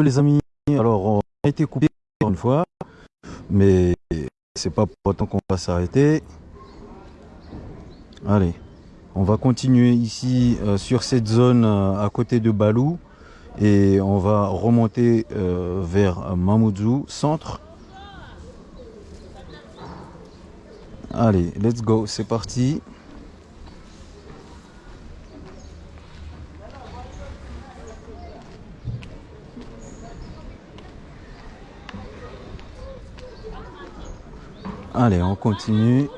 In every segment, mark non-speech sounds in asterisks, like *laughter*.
les amis. Alors on a été coupé une fois, mais c'est pas pour autant qu'on va s'arrêter. Allez, on va continuer ici euh, sur cette zone euh, à côté de Balou et on va remonter euh, vers Mamoudzou, centre. Allez, let's go, c'est parti. Allez, on continue.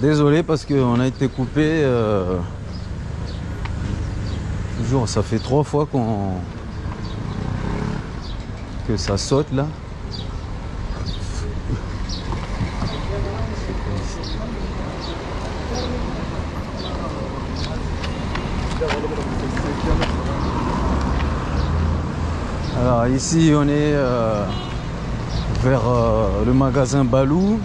Désolé parce qu'on a été coupé. euh, toujours, ça fait trois fois qu'on que ça saute là. Alors ici on est euh, vers euh, le magasin Balou.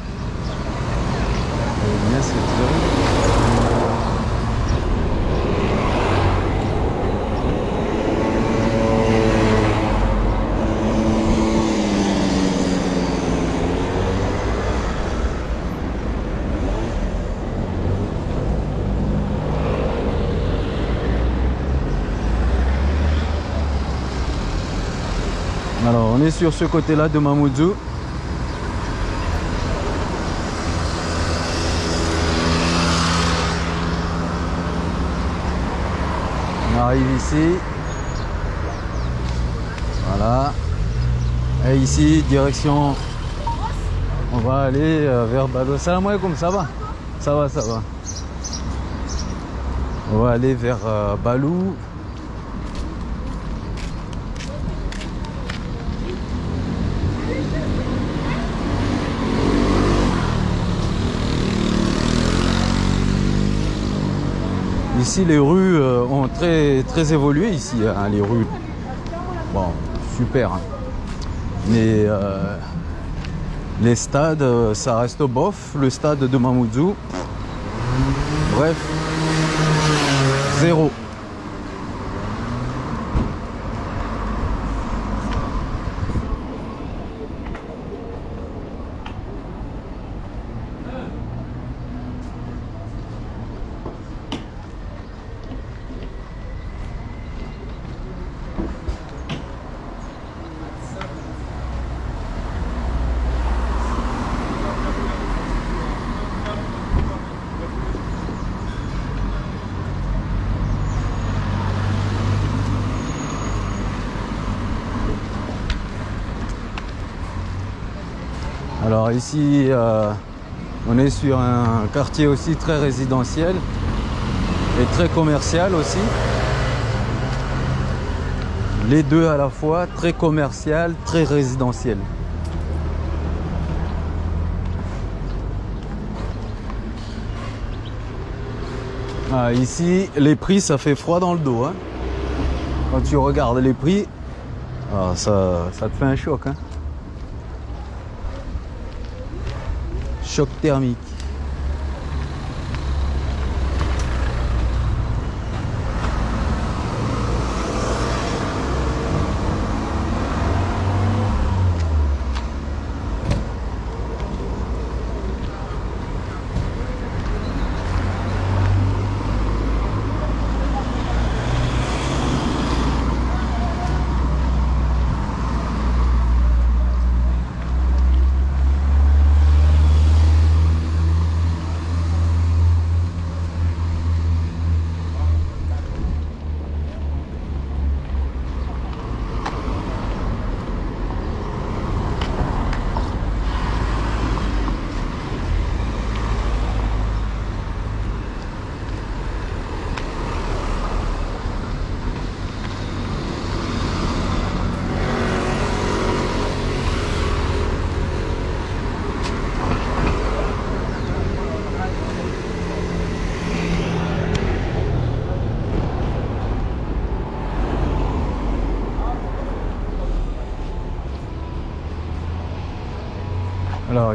Alors, on est sur ce côté-là de Mamoudzou. Arrive ici. Voilà. Et ici, direction. On va aller euh, vers Balo. Salam alaikum, ça va? Ça va, ça va. On va aller vers euh, Balou. Ici, les rues euh, ont très, très évolué ici, hein, les rues. Bon, super. hein. Mais euh, les stades, euh, ça reste bof. Le stade de Mamoudzou, bref, zéro. Ici, euh, on est sur un quartier aussi très résidentiel et très commercial aussi. Les deux à la fois, très commercial, très résidentiel. Ah, ici, les prix, ça fait froid dans le dos. hein. Quand tu regardes les prix, ah, ça, ça te fait un choc. hein. Choc thermique.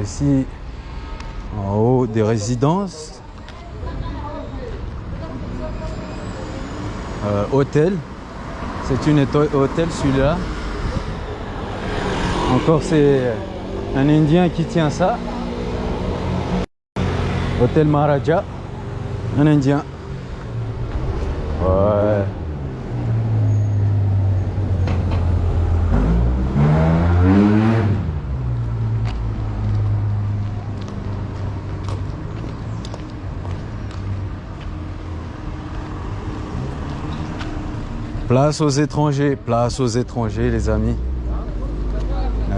Ici, en haut des résidences, Euh, hôtel, c'est une hôtel celui-là. Encore c'est un Indien qui tient ça. Hôtel Maharaja, un Indien. Place aux étrangers, place aux étrangers, les amis. Ah.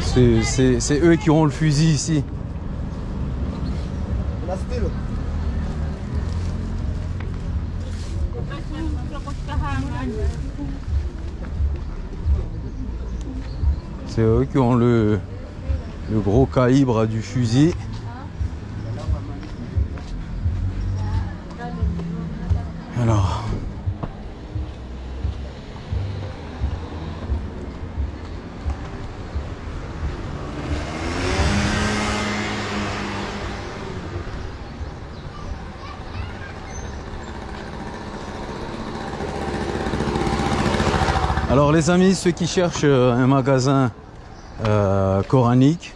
C'est- eux qui ont le fusil ici. C'est eux qui ont le gros calibre du fusil. Alors les amis, ceux qui cherchent euh, un magasin euh, coranique,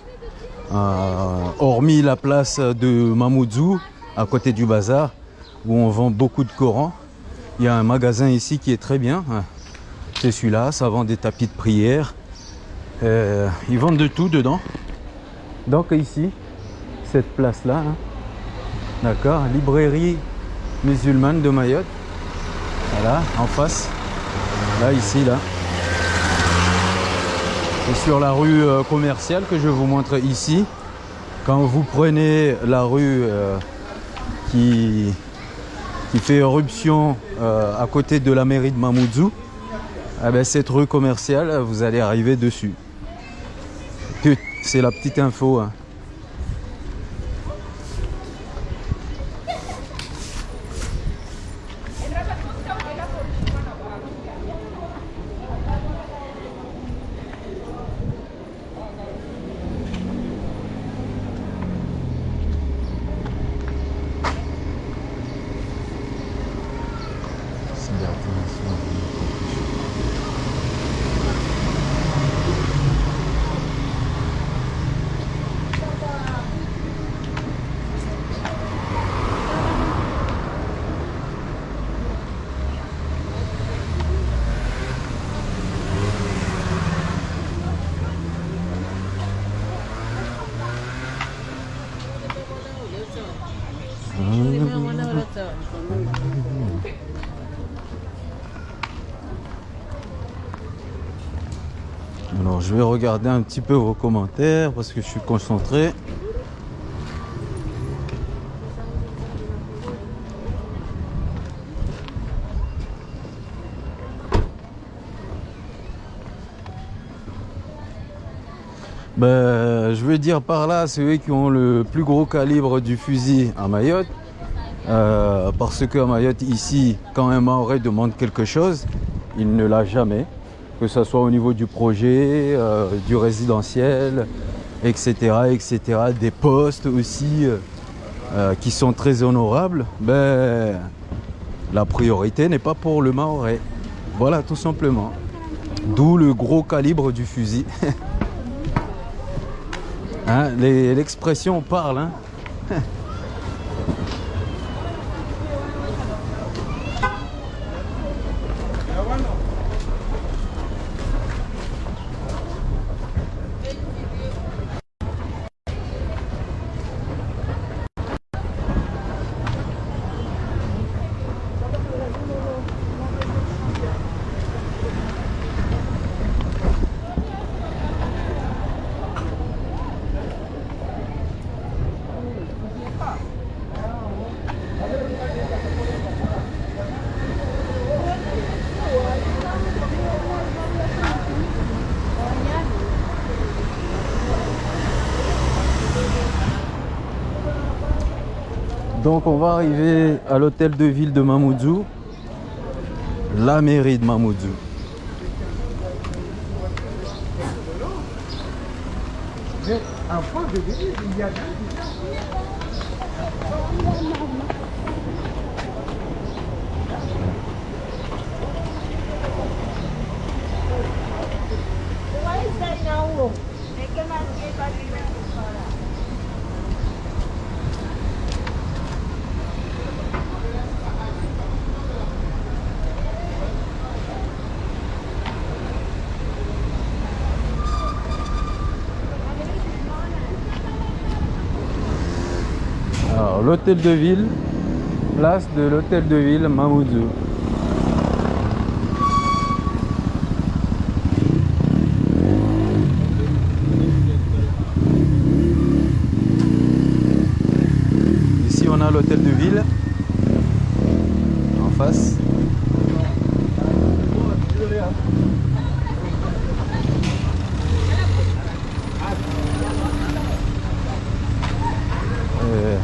euh, hormis la place de Mamoudzou, à côté du bazar, où on vend beaucoup de Corans, il y a un magasin ici qui est très bien. C'est celui-là, ça vend des tapis de prière. Ils vendent de tout dedans. Donc ici, cette place-là, hein, d'accord, librairie musulmane de Mayotte. Voilà, en face. Là, ici, là. Et sur la rue euh, commerciale que je vous montre ici, quand vous prenez la rue euh, qui, fait éruption euh, à côté de la mairie de Mamoudzou, eh ben, cette rue commerciale, vous allez arriver dessus. C'est la petite info. hein. Je vais regarder un petit peu vos commentaires parce que je suis concentré. Ben, je veux dire par là, c'est eux qui ont le plus gros calibre du fusil à Mayotte. Euh, parce qu'à Mayotte, ici, quand un Maoré demande quelque chose, il ne l'a jamais. Que ce soit au niveau du projet, euh, du résidentiel, etc., etc., des postes aussi euh, euh, qui sont très honorables. Ben, la priorité n'est pas pour le Maoré. Voilà, tout simplement. D'où le gros calibre du fusil. *laughs* Hein, L'expression parle. Hein. *laughs* Donc on va arriver à l'hôtel de ville de Mamoudzou, la mairie de Mamoudzou. L'hôtel de ville, place de l'hôtel de ville Mamoudzou. Ici, on a l'hôtel de ville en face. Euh,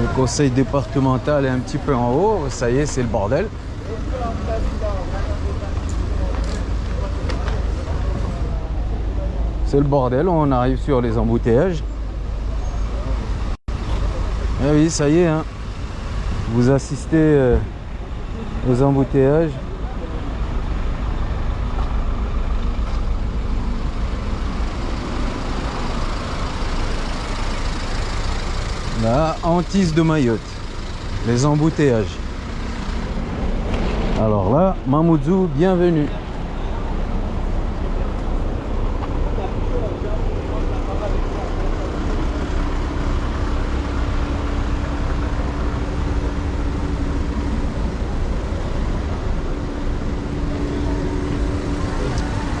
le conseil départemental est un petit peu en haut. Ça y est, c'est le bordel. C'est le bordel. On arrive sur les embouteillages. Eh oui, ça y est. hein. Vous assistez euh, aux embouteillages. La hantise de Mayotte. Les embouteillages. Alors là, Mamoudzou, bienvenue.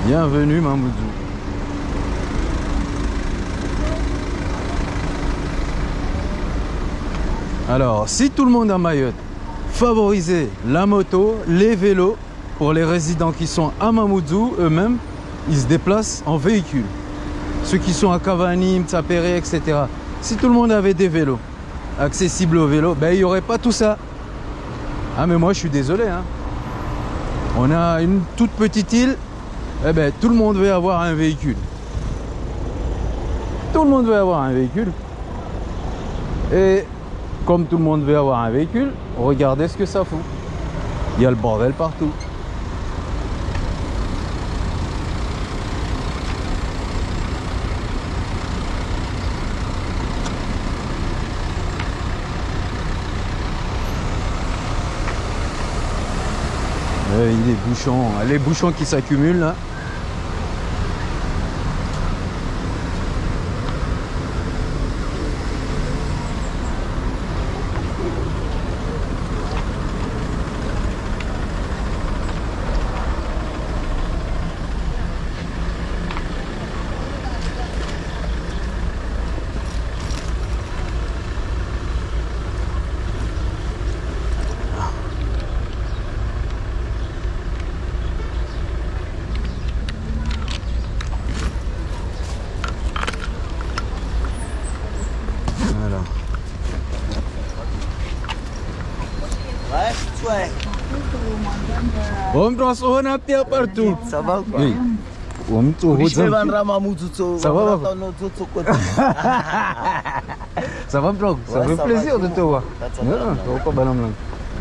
Bienvenue Mamoudzou. Alors, si tout le monde à Mayotte favorisait la moto, les vélos, pour les résidents qui sont à Mamoudzou, eux-mêmes, ils se déplacent en véhicule. Ceux qui sont à Cavani, Mtsapere, etc. Si tout le monde avait des vélos accessibles aux vélos, ben, il n'y aurait pas tout ça. Ah mais moi je suis désolé. hein. On a une toute petite île, eh ben, tout le monde veut avoir un véhicule. Tout le monde veut avoir un véhicule. Et comme tout le monde veut avoir un véhicule, regardez ce que ça fout. Il y a le bordel partout. Euh, il est bouchons, les bouchons qui s'accumulent là. Voilà. Ouais. On prend son appel partout. Ça va quoi Oui. Ça va, Ça va, Ça fait plaisir de te voir.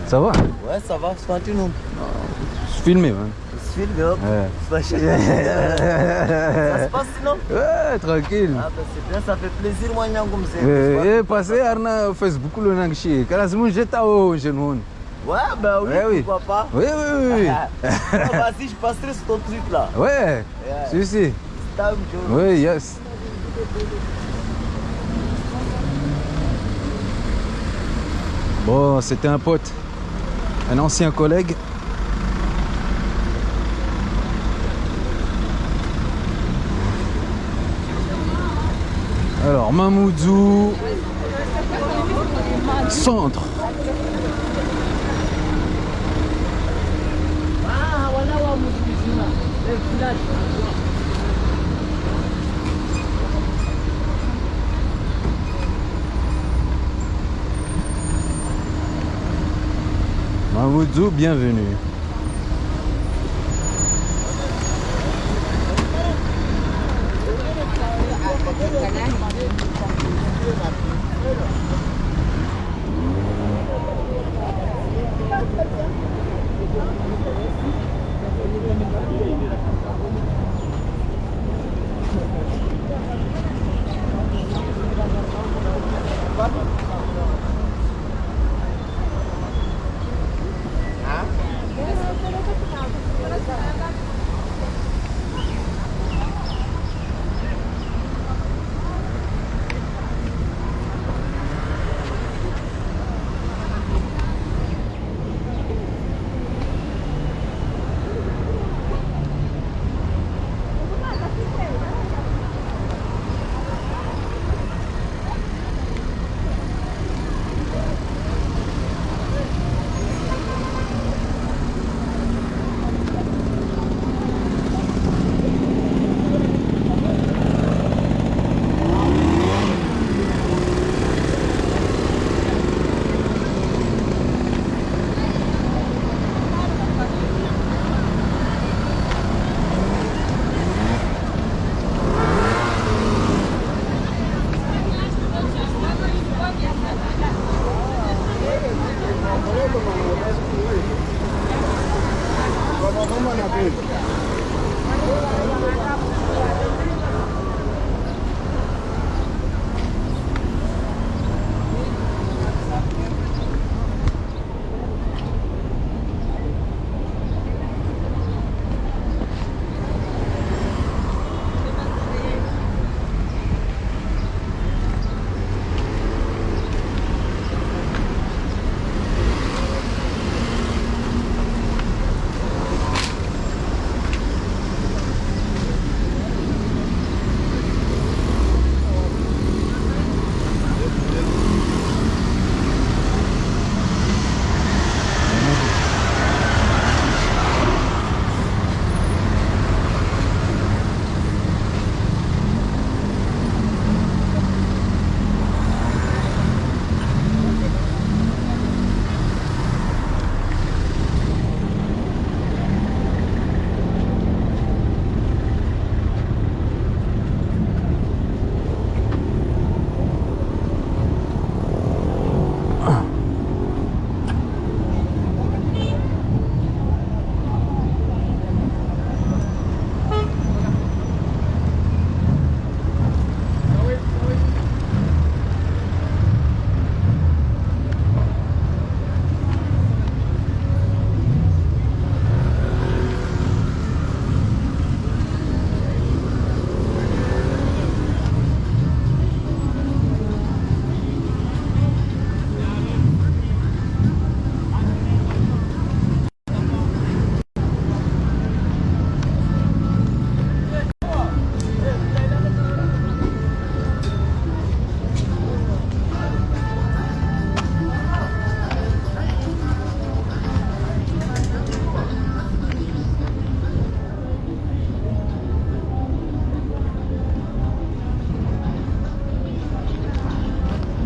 Ça va, Ouais, ça va, c'est continue. Je filmé, man. Je filme, hop. *laughs* Ça se passe sinon? Ouais, tranquille. Ah c'est bien, ça fait plaisir moi Nyangum. Eh, eh, passé Arna Facebook le nangshi. Kala simun jeta o jeune Ouais, bah oui, Ouais, oui. pourquoi pas. Oui, oui, oui. Ah, Vas-y, je passerai sur ton truc là. Ouais. Si. Stam, Joe. Oui, yes. Bon, c'était un pote, un ancien collègue. Alors, Mamoudzou, centre. Mamoudzou, bienvenue.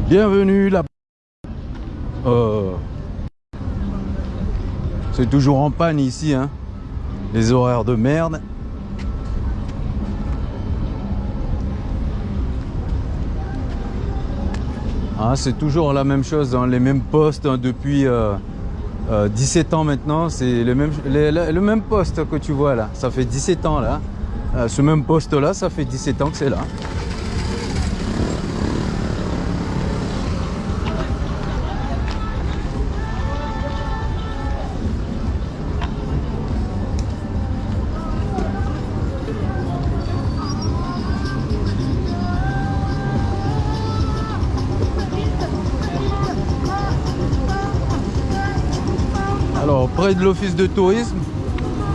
Bienvenue là. Euh, C'est toujours en panne ici, hein. Les horaires de merde. Ah, c'est toujours la même chose, dans les mêmes postes hein, depuis euh, euh, 17 ans maintenant. C'est le même poste que tu vois là. Ça fait 17 ans là. Euh, ce même poste là, ça fait 17 ans que c'est là. Près de l'office de tourisme,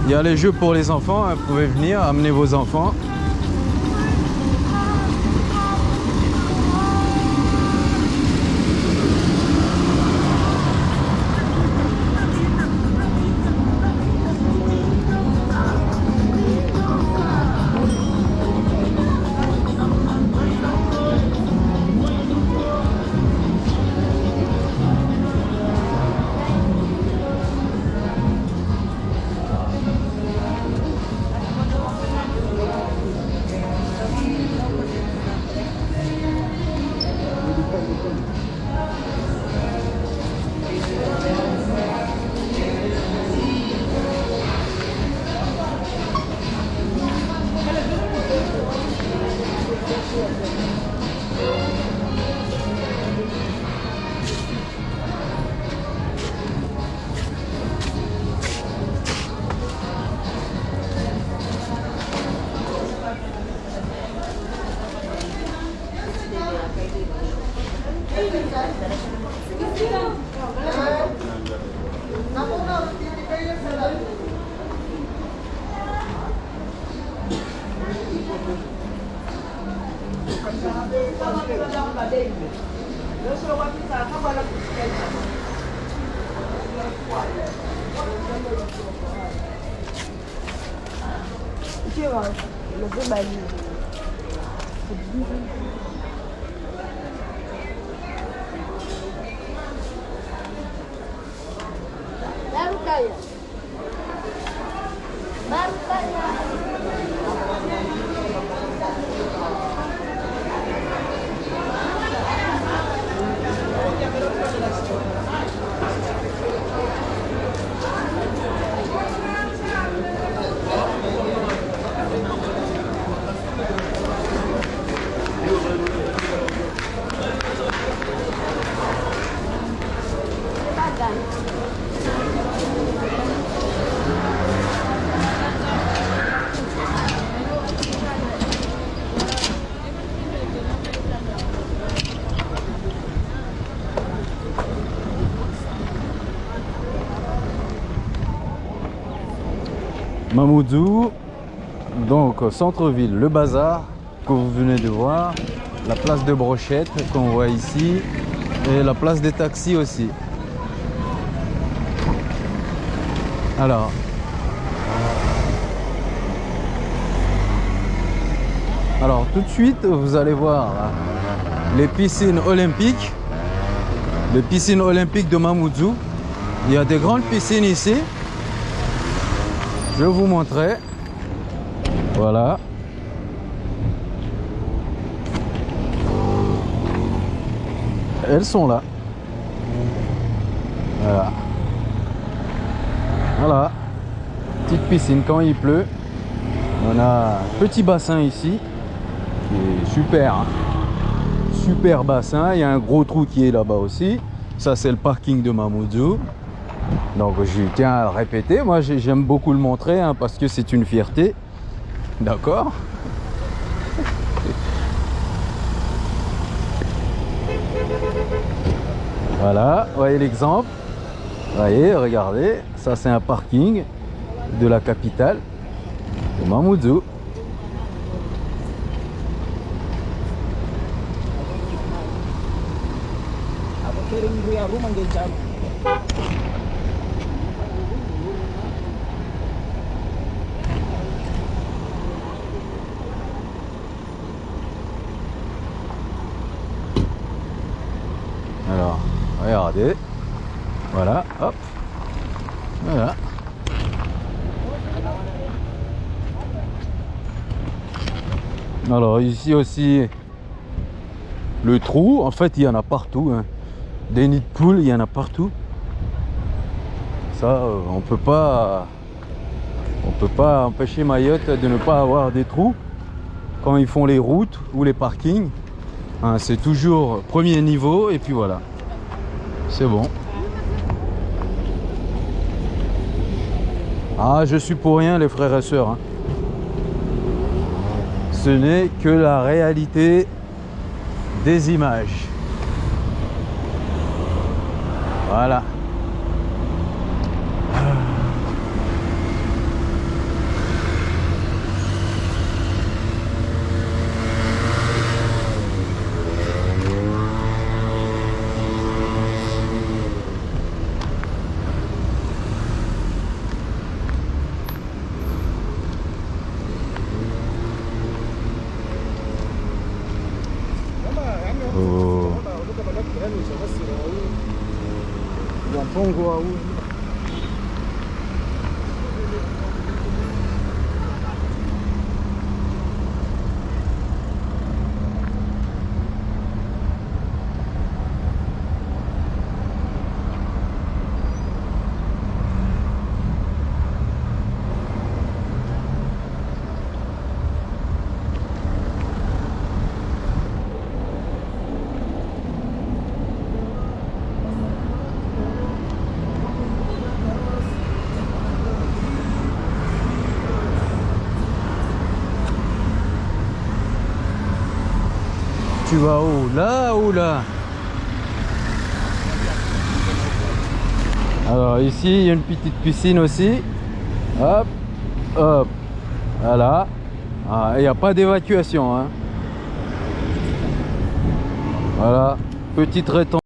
il y a les jeux pour les enfants. hein. Vous pouvez venir, amener vos enfants. Baru Mamoudzou, donc centre-ville, le bazar que vous venez de voir, la place de brochette qu'on voit ici et la place des taxis aussi. Alors, alors tout de suite vous allez voir les piscines olympiques, les piscines olympiques de Mamoudzou. Il y a des grandes piscines ici. Je vous montrer. Voilà. Elles sont là. Voilà. Voilà. Petite piscine quand il pleut. On a un petit bassin ici. Super. hein. Super bassin. Il y a un gros trou qui est là-bas aussi. Ça, c'est le parking de Mamoudzou. Donc je tiens à le répéter, moi j'ai- j'aime beaucoup le montrer hein, parce que c'est une fierté. D'accord Voilà, voyez l'exemple. Voyez, regardez, ça c'est un parking de la capitale de Mamoudzou. Ako kiring kuya rumah dia jam. Alors, regardez. Voilà, hop. Voilà. Alors ici aussi, le trou, en fait il y en a partout. hein. Des nids de poules, il y en a partout. Ça, euh, on peut pas... On peut pas empêcher Mayotte de ne pas avoir des trous quand ils font les routes ou les parkings. Hein, c'est toujours premier niveau et puis voilà. C'est bon. Ah, je suis pour rien les frères et sœurs. hein. Ce n'est que la réalité des images. Voilà. Vas où Là ou là Alors ici, il y a une petite piscine aussi. Hop, hop. Voilà. Ah, Il n'y a pas d'évacuation. hein. Voilà. Petite rétention.